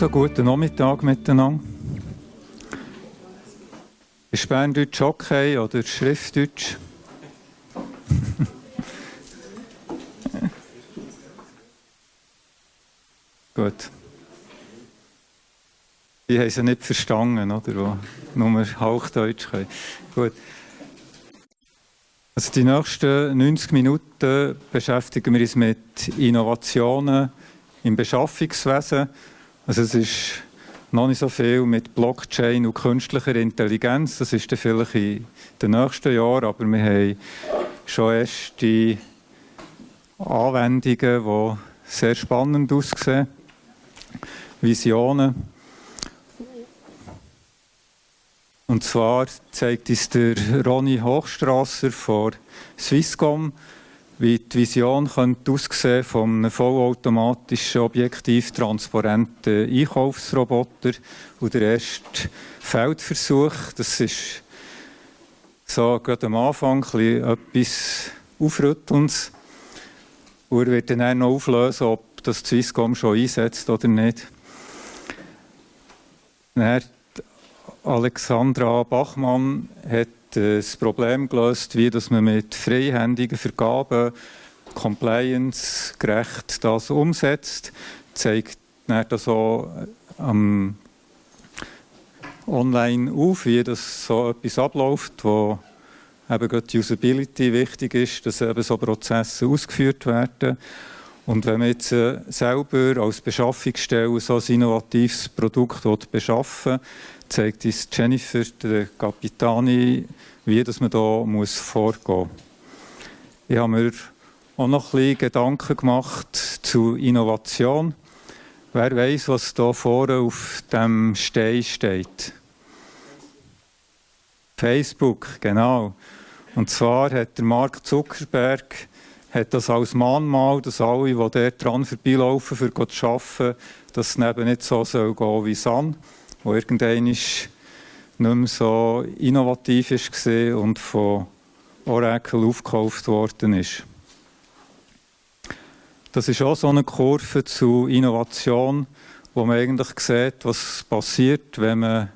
Also, guten Nachmittag miteinander. Ist Berndeutsch okay oder Schriftdeutsch? Gut. Die haben sie nicht verstanden, oder? Wo nur Hauchdeutsch können. Gut. Also die nächsten 90 Minuten beschäftigen wir uns mit Innovationen im Beschaffungswesen. Also es ist noch nicht so viel mit Blockchain und künstlicher Intelligenz. Das ist dann vielleicht in den nächsten Jahren, aber wir haben schon erste Anwendungen, die sehr spannend aussehen. Visionen. Und zwar zeigt uns der Ronny Hochstrasser von Swisscom, wie die Vision könnte aussehen von einem vollautomatischen, objektiv transparenten Einkaufsroboter. Und der erste Feldversuch, das ist so gerade am Anfang etwas Aufrüttelndes. Und er wird dann noch auflösen, ob das Swisscom schon einsetzt oder nicht. Dann Alexandra Bachmann hat das Problem gelöst, wie dass man mit freihändigen Vergaben compliance-gerecht das umsetzt. Zeigt das auch ähm, online auf, wie das so etwas abläuft, wo eben die Usability wichtig ist, dass eben so Prozesse ausgeführt werden. Und wenn man jetzt äh, selber als Beschaffungsstelle so ein innovatives Produkt beschaffen will, zeigt uns Jennifer, der Capitani, wie dass man da muss vorgehen muss. Ich habe mir auch noch ein bisschen Gedanken gemacht zu Innovation. Wer weiß, was da vorne auf dem Stein steht? Facebook, genau. Und zwar hat der Mark Zuckerberg hat das als Mahnmal, dass alle, die dort dran vorbeilaufen, für zu arbeiten, dass es eben nicht so soll gehen wie San wo irgendwann nicht mehr so innovativ war und von Oracle aufgekauft worden ist. Das ist auch so eine Kurve zu Innovation, wo man eigentlich sieht, was passiert, wenn man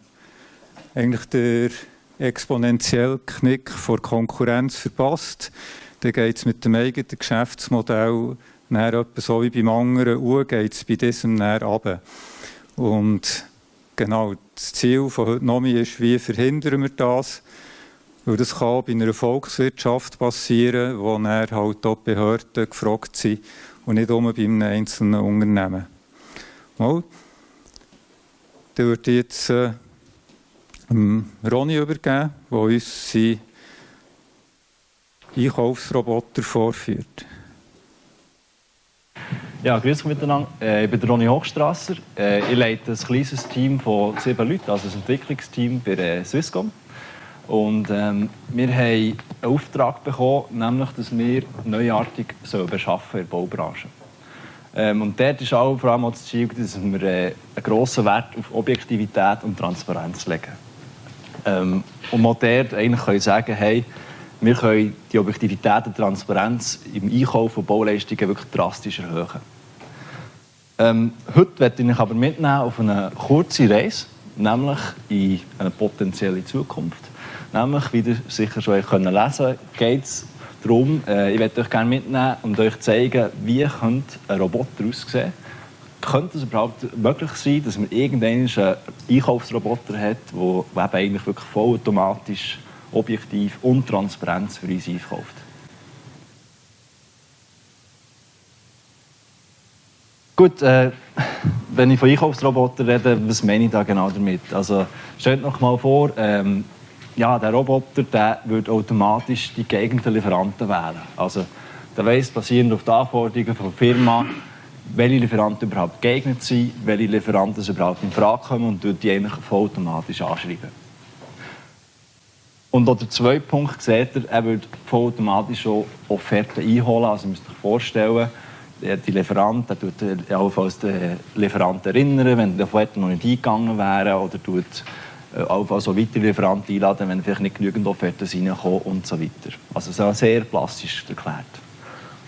eigentlich den exponentiellen Knick vor Konkurrenz verpasst. Dann geht es mit dem eigenen Geschäftsmodell näher so wie beim anderen U, geht es bei diesem näher runter. Und Genau, das Ziel von heute Nomi ist, wie verhindern wir das? Weil das kann bei einer Volkswirtschaft passieren, wo dann halt auch Behörden gefragt sind und nicht nur bei einem einzelnen Unternehmen. Mal, dann würde ich jetzt äh, Ronny übergeben, der uns seinen Einkaufsroboter vorführt. Ja, grüß miteinander. Äh, ich bin Ronny Hochstrasser. Äh, ich leite ein kleines Team von sieben Leuten, also ein Entwicklungsteam bei äh, Swisscom. Und ähm, wir haben einen Auftrag bekommen, nämlich, dass wir neuartig beschaffen in der Baubranche. Ähm, und dort ist auch vor allem das Ziel, dass wir äh, einen grossen Wert auf Objektivität und Transparenz legen. Ähm, und auch dort eigentlich können sagen, hey, wir können die Objektivität und Transparenz im Einkauf von Bauleistungen wirklich drastisch erhöhen. Ähm, heute werde ich aber mitnehmen auf eine kurze Reise, nämlich in eine potenzielle Zukunft. Nämlich, wie ihr sicher schon lesen könnt, geht es darum, äh, ich werde euch gerne mitnehmen und euch zeigen, wie ein Roboter aussehen könnte es überhaupt möglich sein, dass man irgendeinen Einkaufsroboter hat, der eigentlich wirklich vollautomatisch, objektiv und transparent für uns einkauft? Gut, äh, wenn ich von Einkaufsrobotern rede, was meine ich da genau damit? Also, stellt euch mal vor, ähm, ja, der Roboter der würde automatisch die geeigneten Lieferanten wählen. Also, der weiss, basierend auf den Anforderungen der Firma, welche Lieferanten überhaupt geeignet sind, welche Lieferanten überhaupt in Frage kommen und die eigentlich vollautomatisch anschreiben. Und der zweite Punkt seht ihr, er würde vollautomatisch auch Offerten einholen. Also, ihr müsst euch vorstellen, die Lieferant, der tut allenfalls den Lieferanten erinnern, wenn die Offerten noch nicht eingegangen wären oder tut äh, allenfalls auch weitere Lieferanten einladen, wenn vielleicht nicht genügend Offerten reinkommen und so weiter. Also so sehr plastisch erklärt.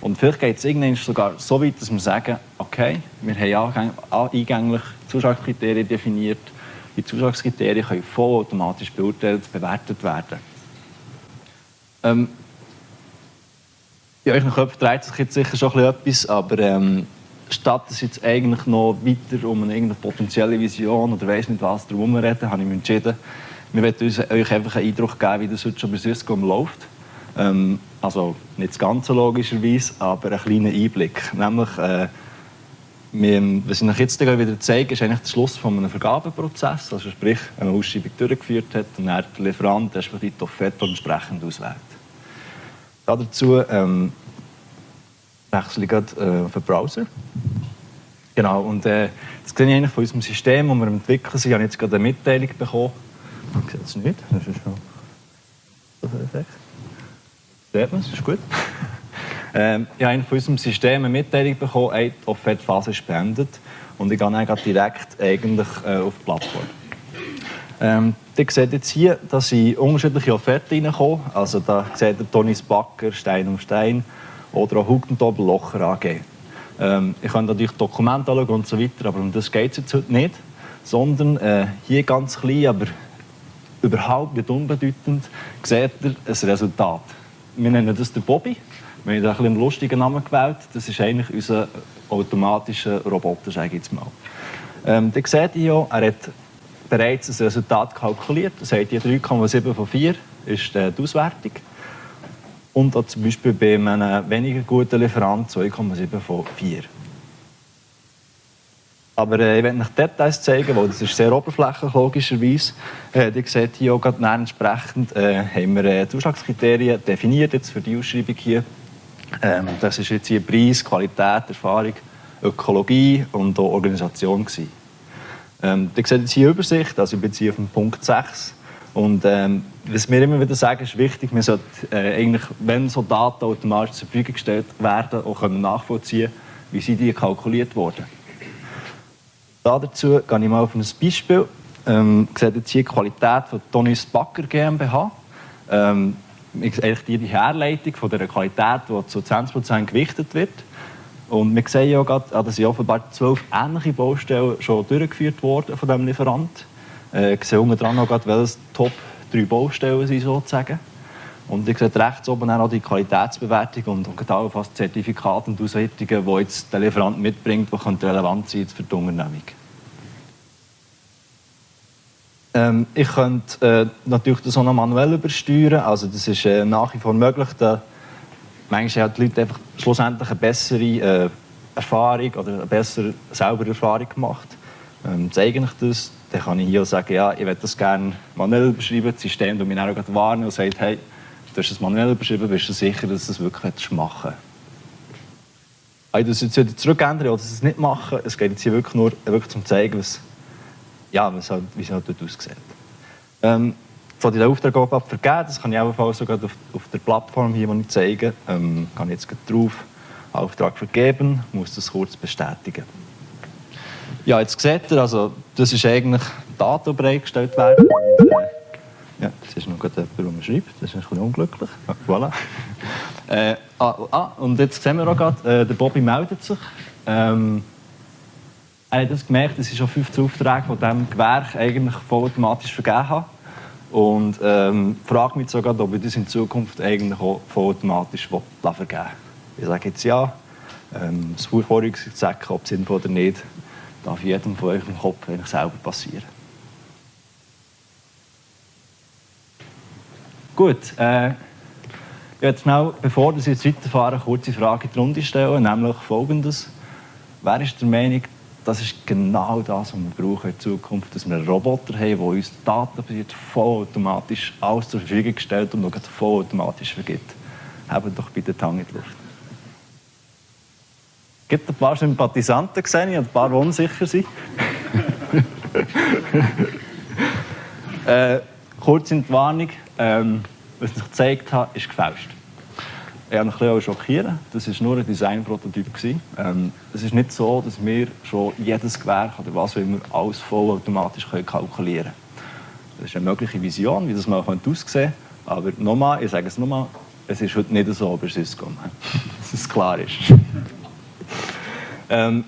Und vielleicht geht es irgendwann sogar so weit, dass wir sagen, okay, wir haben eingänglich Zuschlagskriterien definiert. Die Zuschlagskriterien können vollautomatisch beurteilt, bewertet werden. Ähm, in euren Köpfen dreht sich jetzt sicher schon etwas, aber ähm, statt dass jetzt eigentlich noch weiter um eine potenzielle Vision oder weiß nicht was darum reden, habe ich mich entschieden, wir wollen euch einfach einen Eindruck geben, wie das heute schon bei Swisscom läuft. Ähm, also nicht das Ganze logischerweise, aber einen kleinen Einblick. Nämlich, äh, was ich euch jetzt wieder zeige, ist eigentlich der Schluss von einem Vergabeprozess. Also sprich, wenn man Ausschreibung durchgeführt hat und dann der Lieferant respektive die Offerte entsprechend auswählt. Dazu ähm, wechsle ich gerade äh, auf den Browser. Genau, und äh, das sehe ich eigentlich von unserem System, das wir entwickeln. Ich habe jetzt gerade eine Mitteilung bekommen. Ich sehe es nicht, das ist schon... Echt. Sieht man, das ist gut. Ähm, ich habe von unserem System eine Mitteilung bekommen, die Offerte-Phase ist beendet. Und ich gehe dann direkt eigentlich, äh, auf die Plattform. Ähm, ihr seht jetzt hier, dass in unterschiedliche Offerten reinkommen. Also da seht ihr Tonis Backer, Stein um Stein oder auch Hugentobel Locher AG. Ähm, ich kann natürlich Dokumente anschauen und so weiter, aber um das geht es jetzt heute nicht. Sondern äh, hier ganz klein, aber überhaupt nicht unbedeutend, seht ihr ein Resultat wir nennen das den Bobby. Wir haben einen, einen lustigen Namen gewählt. Das ist eigentlich unser automatischer Roboter, sage ich jetzt mal. Ähm, ihr seht hier, er hat bereits ein Resultat kalkuliert. Das heißt, die 3,7 von 4 ist die Auswertung. Und auch zum Beispiel bei einem weniger guten Lieferant 2,7 von 4. Aber äh, ich werde euch Details zeigen, weil das ist sehr oberflächlich logischerweise. Äh, ihr seht hier auch gerade entsprechend äh, haben wir äh, Zuschlagskriterien definiert jetzt für die Ausschreibung hier. Ähm, das ist jetzt hier Preis, Qualität, Erfahrung, Ökologie und auch Organisation. Ähm, ihr seht jetzt hier Übersicht, also ich bin jetzt hier auf dem Punkt 6. Und ähm, was wir immer wieder sagen, ist wichtig, man sollte äh, eigentlich, wenn so Daten automatisch zur Verfügung gestellt werden, auch können nachvollziehen, wie sie die kalkuliert wurden. Dazu gehe ich mal auf ein Beispiel. Ähm, ihr seht jetzt hier die Qualität von Tonis Backer GmbH. Ähm, die Herleitung von der Qualität, die zu 20% gewichtet wird. Und wir sehen ja gerade, ah, dass offenbar zwölf ähnliche Baustellen schon durchgeführt wurden von diesem Lieferant. Äh, ich sehe unten dran noch gerade, welche Top drei Baustellen sind sozusagen. Und ihr seht rechts oben auch die Qualitätsbewertung und, auch fast Zertifikate und Auswertungen, die jetzt der Lieferant mitbringt, die relevant sein für die Unternehmung. Ähm, ich könnte äh, natürlich das auch noch manuell übersteuern. Also das ist äh, nach wie vor möglich. Da, manchmal haben die Leute einfach schlussendlich eine bessere äh, Erfahrung oder eine bessere, saubere Erfahrung gemacht. Ähm, zeige ich das, dann kann ich hier sagen, ja, ich würde das gerne manuell überschreiben. Das System das mich dann auch warnen und sagt, hey, du hast es manuell überschrieben, bist du sicher, dass du es wirklich machen Ich das jetzt wieder zurückändern oder es nicht machen. Es geht jetzt hier wirklich nur wirklich zum zeigen, was ja, halt, wie es halt dort aussieht. Ähm, von den Auftraggeber vergeben, das kann ich ebenfalls sogar auf, auf der Plattform hier, die ich zeige, ähm, kann ich jetzt drauf Auftrag vergeben, muss das kurz bestätigen. Ja, jetzt seht ihr, also, das ist eigentlich Daten, bereitgestellt werden. Äh, ja, das ist noch jemand, der schreibt, das ist ein bisschen unglücklich. Ja, voilà. äh, ah, ah, und jetzt sehen wir auch gerade, äh, der Bobby meldet sich. Ähm, er hat das gemerkt, dass ich schon 15 Aufträge von diesem Gewerk eigentlich vollautomatisch vergeben habe. Und ähm, frage mich sogar, ob ich das in Zukunft eigentlich auch vollautomatisch vergeben will. Ich sage jetzt ja. Ähm, das sagen, ob es sinnvoll oder nicht, darf jedem von euch im Kopf eigentlich selber passieren. Gut, äh, ich werde schnell, bevor wir jetzt weiterfahren, eine kurze Frage in die Runde stellen, nämlich folgendes. Wer ist der Meinung, das ist genau das, was wir brauchen in Zukunft, dass wir einen Roboter haben, der uns datenbasiert vollautomatisch alles zur Verfügung stellt und noch vollautomatisch vergibt. Haben doch bitte die Hand in die Luft. Es gibt ein paar Sympathisanten gesehen und ein paar, die unsicher sind. äh, kurz in die Warnung, ähm, was ich gezeigt habe, ist gefälscht. Ich habe mich ein schockieren. Das war nur ein Designprototyp. Ähm, es ist nicht so, dass wir schon jedes Gewerk oder was wir alles vollautomatisch kalkulieren können. Das ist eine mögliche Vision, wie das mal aussehen könnte. Aber nochmal, ich sage es nochmal, es ist heute nicht so bei Swisscom. dass es klar ist. ähm,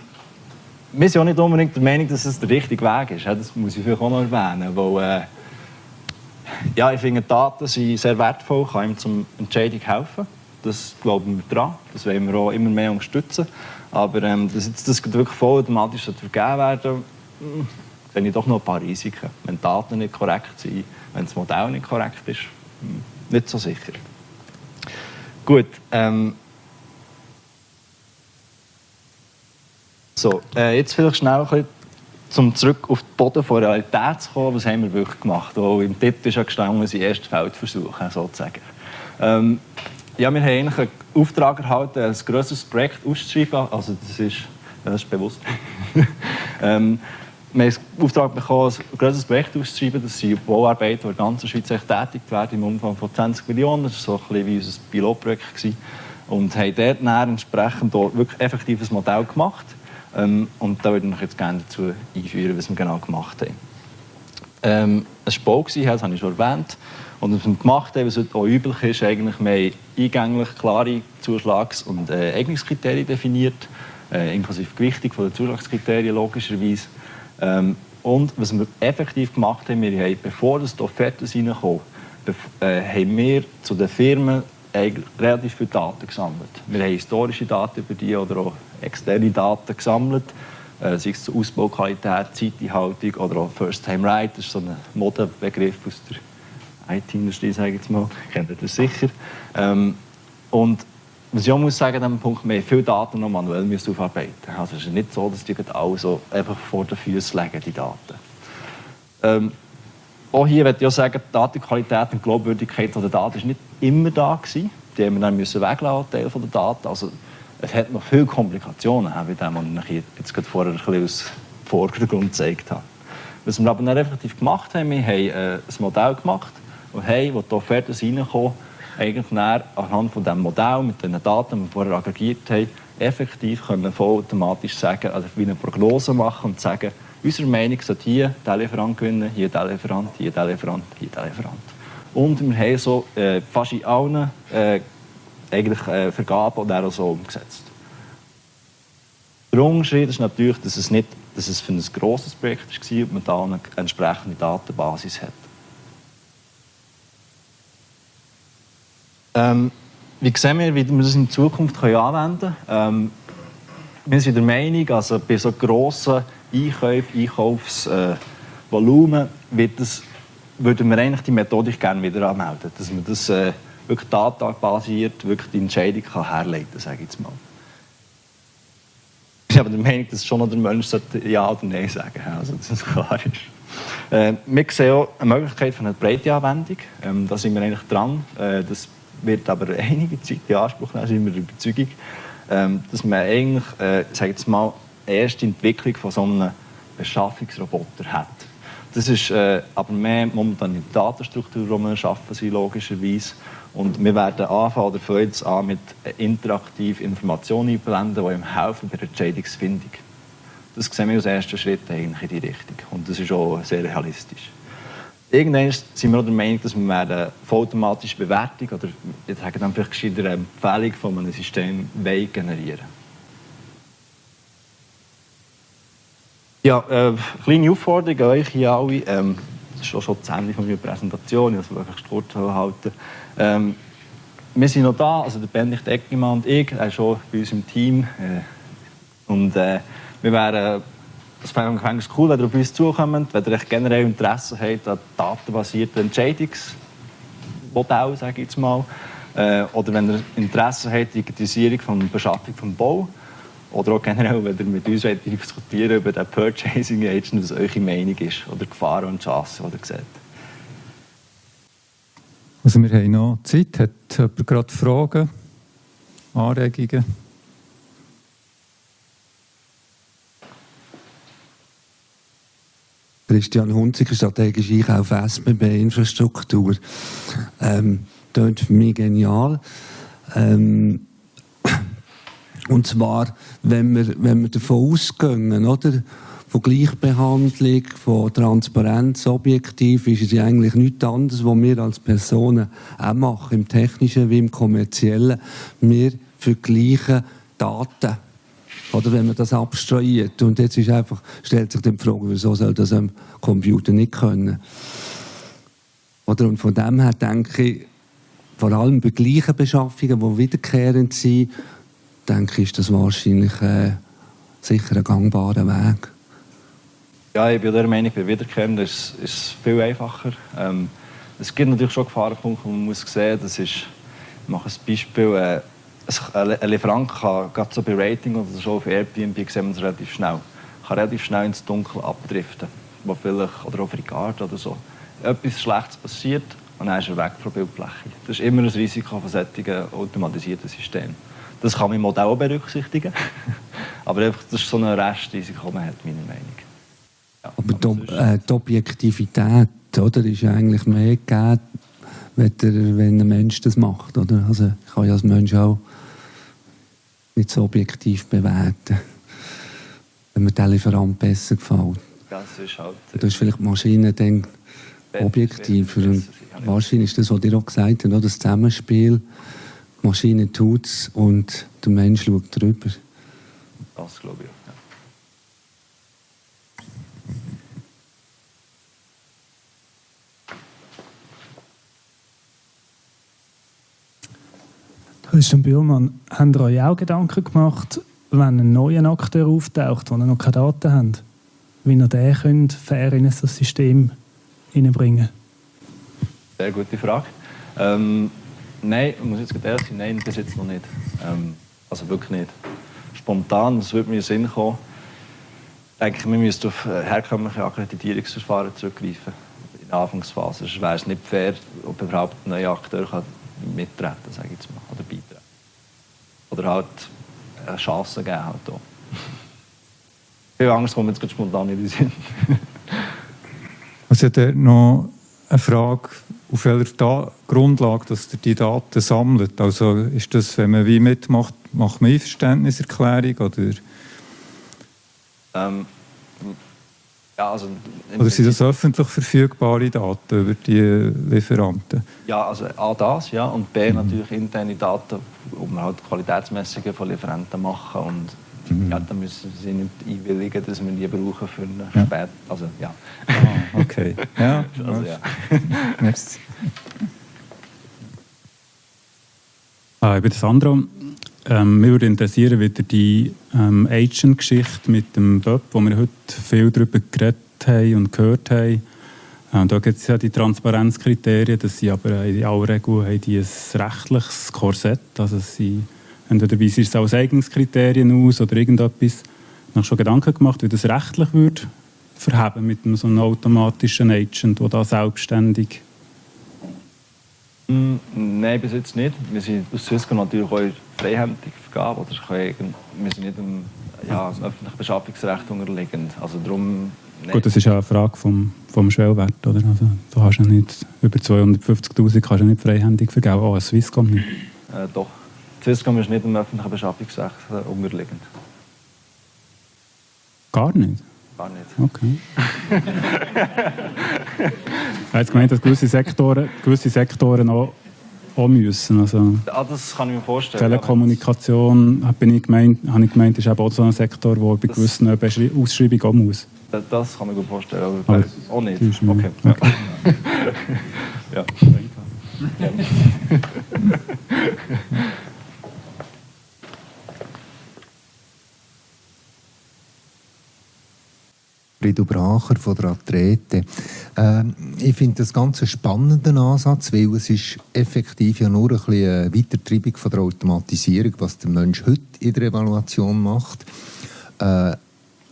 wir sind auch nicht unbedingt der Meinung, dass es der richtige Weg ist. Das muss ich vielleicht auch noch erwähnen. Weil, äh, ja, ich finde, Daten sind sehr wertvoll, kann ihm zum Entscheidung helfen. Das glauben wir dran. Das wollen wir auch immer mehr unterstützen. Aber ähm, dass jetzt das wirklich vollautomatisch vergeben werden hm, sehe ich doch noch ein paar Risiken. Wenn die Daten nicht korrekt sind, wenn das Modell nicht korrekt ist, hm, nicht so sicher. Gut. Ähm, so, äh, jetzt vielleicht schnell ein bisschen, um zurück auf den Boden der Realität zu kommen. Was haben wir wirklich gemacht? Weil im Titel ist ja gestanden, unsere ersten Feldversuche, sozusagen. Ähm, ja, wir haben eigentlich einen Auftrag erhalten, ein grösseres Projekt auszuschreiben. Also das ist, das ist bewusst. ähm, wir haben den Auftrag bekommen, ein grösseres Projekt auszuschreiben. Das sind Bauarbeiten, die in der ganzen Schweiz tätig werden, im Umfang von 20 Millionen. Das war so ein bisschen wie unser Pilotprojekt. Und haben dort entsprechend wirklich effektives Modell gemacht. Ähm, und da würde ich jetzt gerne dazu einführen, was wir genau gemacht haben. Ähm, es war Bau, das habe ich schon erwähnt. Und was wir gemacht haben, was auch üblich ist, eigentlich, haben eingänglich klare Zuschlags- und äh, Eignungskriterien definiert, äh, inklusive Gewichtung der Zuschlagskriterien logischerweise. Ähm, und was wir effektiv gemacht haben, wir haben, bevor das Offerten reinkommen, äh, haben wir zu den Firmen relativ viele Daten gesammelt. Wir haben historische Daten über die oder auch externe Daten gesammelt, äh, sei es zur Ausbauqualität, Zeiteinhaltung oder auch First-Time-Right, das ist so ein Modebegriff aus der IT-Industrie, sage ich jetzt mal, kennt ihr das sicher. Ähm, und was ich auch muss sagen, an diesem Punkt, wir haben viele Daten noch manuell aufarbeiten Also es ist nicht so, dass die alle so einfach vor den Füßen liegen, die Daten. Ähm, auch hier möchte ich auch sagen, die Datenqualität und Glaubwürdigkeit der Daten war nicht immer da. Gewesen. Die haben wir dann müssen weglassen, Teil der Daten. Also, es hat noch viele Komplikationen, wie dem, ich jetzt gerade vorher ein bisschen aus Vordergrund gezeigt habe. Was wir aber dann effektiv gemacht haben, wir haben äh, ein Modell gemacht haben, wo die Offerten reinkommen, eigentlich anhand von diesem Modell mit den Daten, die wir vorher aggregiert haben, effektiv können vollautomatisch sagen, also wie eine Prognose machen und sagen, unserer Meinung sollte hier der Lieferant gewinnen, hier der Lieferant, hier der Lieferant, hier der Lieferant. Und wir haben so äh, fast in allen äh, eigentlich, äh, Vergaben auch so umgesetzt. Der Unterschied ist natürlich, dass es, nicht, dass es für ein grosses Projekt war und man da eine entsprechende Datenbasis hat. Ähm, wie sehen wir, wie wir das in Zukunft können anwenden können? Ähm, wir sind der Meinung, also bei so grossen Einkäufen, Einkaufsvolumen, äh, würden wir eigentlich die Methodik gerne wieder anmelden, dass man das äh, wirklich datenbasiert wirklich die Entscheidung kann herleiten kann, sage ich jetzt mal. Ich bin aber der Meinung, dass schon der Mensch Ja oder Nein sagen sollte, also dass es klar ist. Äh, wir sehen auch eine Möglichkeit von einer breiten Anwendung. Ähm, da sind wir eigentlich dran. Äh, das wird aber einige Zeit in Anspruch nehmen, sind wir der Überzeugung, ähm, dass man eigentlich, äh, sage jetzt mal, erste Entwicklung von so einem Beschaffungsroboter hat. Das ist äh, aber mehr momentan in der Datenstruktur, die wir schaffen sind, logischerweise. Und wir werden anfangen, oder fangen jetzt an, mit interaktiven Informationen einblenden, die ihm helfen bei der Entscheidungsfindung. Das sehen wir als ersten Schritt eigentlich in die Richtung. Und das ist auch sehr realistisch. Irgendwann sind wir auch der Meinung, dass wir eine vollautomatische Bewertung oder ich sage dann vielleicht eine Empfehlung von einem System generieren Ja, äh, kleine Aufforderung an euch hier alle. Ähm, das ist schon das Ende meiner Präsentation, ich will einfach kurz halten. Ähm, wir sind noch da, also der Benedikt Eckimann und ich, er ist schon bei uns im Team. Äh, und äh, wir wären das fände ich cool, wenn ihr auf uns zukommt, wenn ihr generell Interesse habt an datenbasierten Entscheidungsmodellen, sage ich jetzt mal. Oder wenn ihr Interesse habt an Digitalisierung von Beschaffung des Bau. Oder auch generell, wenn ihr mit uns diskutieren über den Purchasing Agent, was eure Meinung ist. Oder Gefahren und Chancen, die ihr seht. Also wir haben noch Zeit. Hat jemand gerade Fragen, Anregungen? Christian Hunziker, strategische Einkauf SBB-Infrastruktur. Ähm, das für mich genial. Ähm, und zwar, wenn wir, wenn wir davon ausgehen, oder? Von Gleichbehandlung, von Transparenz, objektiv, ist es ja eigentlich nichts anderes, was wir als Personen auch machen, im Technischen wie im Kommerziellen. Wir für die gleichen Daten. Oder wenn man das abstrahiert. Und jetzt ist einfach, stellt sich die Frage, wieso soll das am Computer nicht können? Oder und von dem her denke ich, vor allem bei gleichen Beschaffungen, die wiederkehrend sind, denke ich, ist das wahrscheinlich äh, sicher ein gangbarer Weg. Ja, ich bin der Meinung, bei Wiederkehrenden ist es viel einfacher. Ähm, es gibt natürlich schon Gefahrenpunkte, man muss sehen muss. Ich mache ein Beispiel. Äh, ein Lieferant kann gerade so bei Rating oder so auf Airbnb sehen wir es relativ schnell. Kann relativ schnell ins Dunkel abdriften. Wo vielleicht, oder auf Ricard oder so. Etwas Schlechtes passiert und dann ist er weg von der Bildfläche. Das ist immer ein Risiko von solchen automatisierten Systemen. Das kann man im Modell berücksichtigen. Aber einfach, das ist so ein Restrisiko, man hat, meiner Meinung ja, Aber die, äh, die, Objektivität oder, ist eigentlich mehr gegeben, wenn, der, wenn ein Mensch das macht. Oder? Also ich kann ja als Mensch auch nicht so objektiv bewerten, wenn mir der Lieferant besser gefällt. Das ist halt... Da ist vielleicht die Maschine dann objektiver. Und wahrscheinlich ist das, was ihr auch gesagt habt, das Zusammenspiel, die Maschine tut es und der Mensch schaut drüber. Das glaube ich. Christian Bühlmann, habt ihr euch auch Gedanken gemacht, wenn ein neuer Akteur auftaucht, der noch keine Daten hat, wie ihr den könnt, fair in das System hineinbringen Sehr gute Frage. Ähm, nein, ich muss jetzt ehrlich sein, nein, bis jetzt noch nicht. Ähm, also wirklich nicht. Spontan, es würde mir in den Sinn kommen, denke wir müssten auf herkömmliche Akkreditierungsverfahren zurückgreifen in der Anfangsphase. Sonst wäre es nicht fair, ob überhaupt ein neuer Akteur kann mittreten, sage ich jetzt mal. Oder halt eine Chance geben halt auch. Viel Angst kommt jetzt spontan in den Sinn. also hat noch eine Frage, auf welcher Grundlage dass ihr die Daten sammelt. Also ist das, wenn man wie mitmacht, macht man Einverständniserklärung oder? Ähm, ja, also Oder sind das öffentlich verfügbare Daten über die Lieferanten? Ja, also A das, ja, und B mhm. natürlich interne Daten, um halt Qualitätsmessungen von Lieferanten machen und mhm. ja, dann müssen sie nicht einwilligen, dass wir die brauchen für eine ja. Spät also ja. Ah, okay. Ja. also, ja. Merci. Ah, ich bin Sandro. Ähm, mich würde interessieren, wieder die ähm, Agent-Geschichte mit dem Bob, wo wir heute viel darüber geredet haben und gehört haben. Ähm, da gibt es ja die Transparenzkriterien, dass sie aber in aller Regel haben die ein rechtliches Korsett, also sie entweder weisen es als Eignungskriterien aus oder irgendetwas. Ich schon Gedanken gemacht, wie das rechtlich würde verheben mit einem so einem automatischen Agent, der da selbstständig nein, bis jetzt nicht. Wir sind aus Swisscom natürlich auch freihändig vergeben. Oder können, wir sind nicht dem, ja, öffentlichen Beschaffungsrecht unterliegend. Also darum, Gut, das ist ja eine Frage vom, vom Schwellwert. Oder? Also, du hast ja nicht über 250'000 kannst du nicht freihändig vergeben, auch als Swisscom nicht. Äh, doch. Swisscom ist nicht dem öffentlichen Beschaffungsrecht äh, unterliegend. Gar nicht? Gar nicht. Okay. ich habe gemeint, dass gewisse Sektoren, gewisse Sektoren auch, auch müssen. Also, ah, das kann ich mir vorstellen. Telekommunikation, ja, bin ich gemeint, habe ich gemeint, ist auch so ein Sektor, der bei gewissen Ausschreibungen auch muss. Das kann ich mir vorstellen, aber, aber auch nicht. Okay. okay. ja. ja. Frido Bracher von der Athlete. Äh, ich finde das ganz einen spannenden Ansatz, weil es ist effektiv ja nur ein bisschen eine Weitertreibung von der Automatisierung, was der Mensch heute in der Evaluation macht. Äh,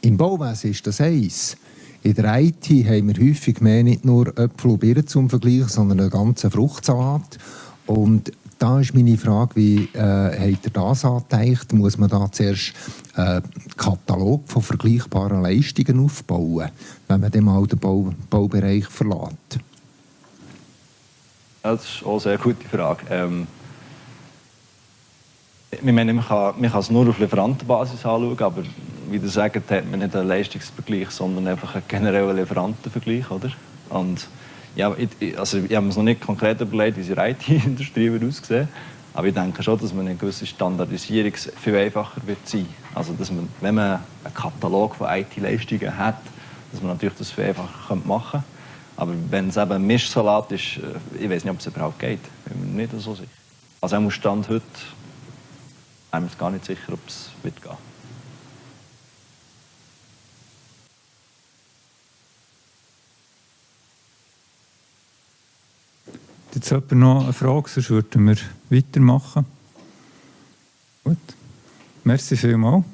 Im Bauwesen ist das eins. In der IT haben wir häufig mehr nicht nur Äpfel und Birnen zum Vergleich, sondern einen ganzen Fruchtsalat. Und da ist meine Frage, wie äh, habt ihr das? Muss man da zuerst einen äh, Katalog von vergleichbaren Leistungen aufbauen, wenn man dann mal den Bau, Baubereich verlässt? Das ist auch eine sehr gute Frage. Ähm, ich meine, man, kann, es nur auf Lieferantenbasis anschauen, aber wie du sagst, hat man nicht einen Leistungsvergleich, sondern einfach einen generellen Lieferantenvergleich. Oder? Und ja, ich, also ich habe mir noch nicht konkret überlegt, wie die IT-Industrie aussehen Aber ich denke schon, dass man eine gewisse Standardisierung viel einfacher wird sein. Also dass man, wenn man einen Katalog von IT-Leistungen hat, dass man natürlich das viel einfacher machen könnte. Aber wenn es eben ein Mischsalat ist, äh, ich weiß nicht, ob es überhaupt geht. Bin mir nicht so sicher. Also am Stand heute bin ich mir gar nicht sicher, ob es wird gehen. jetzt jemand noch eine Frage, sonst würden wir weitermachen. Gut. Merci vielmals.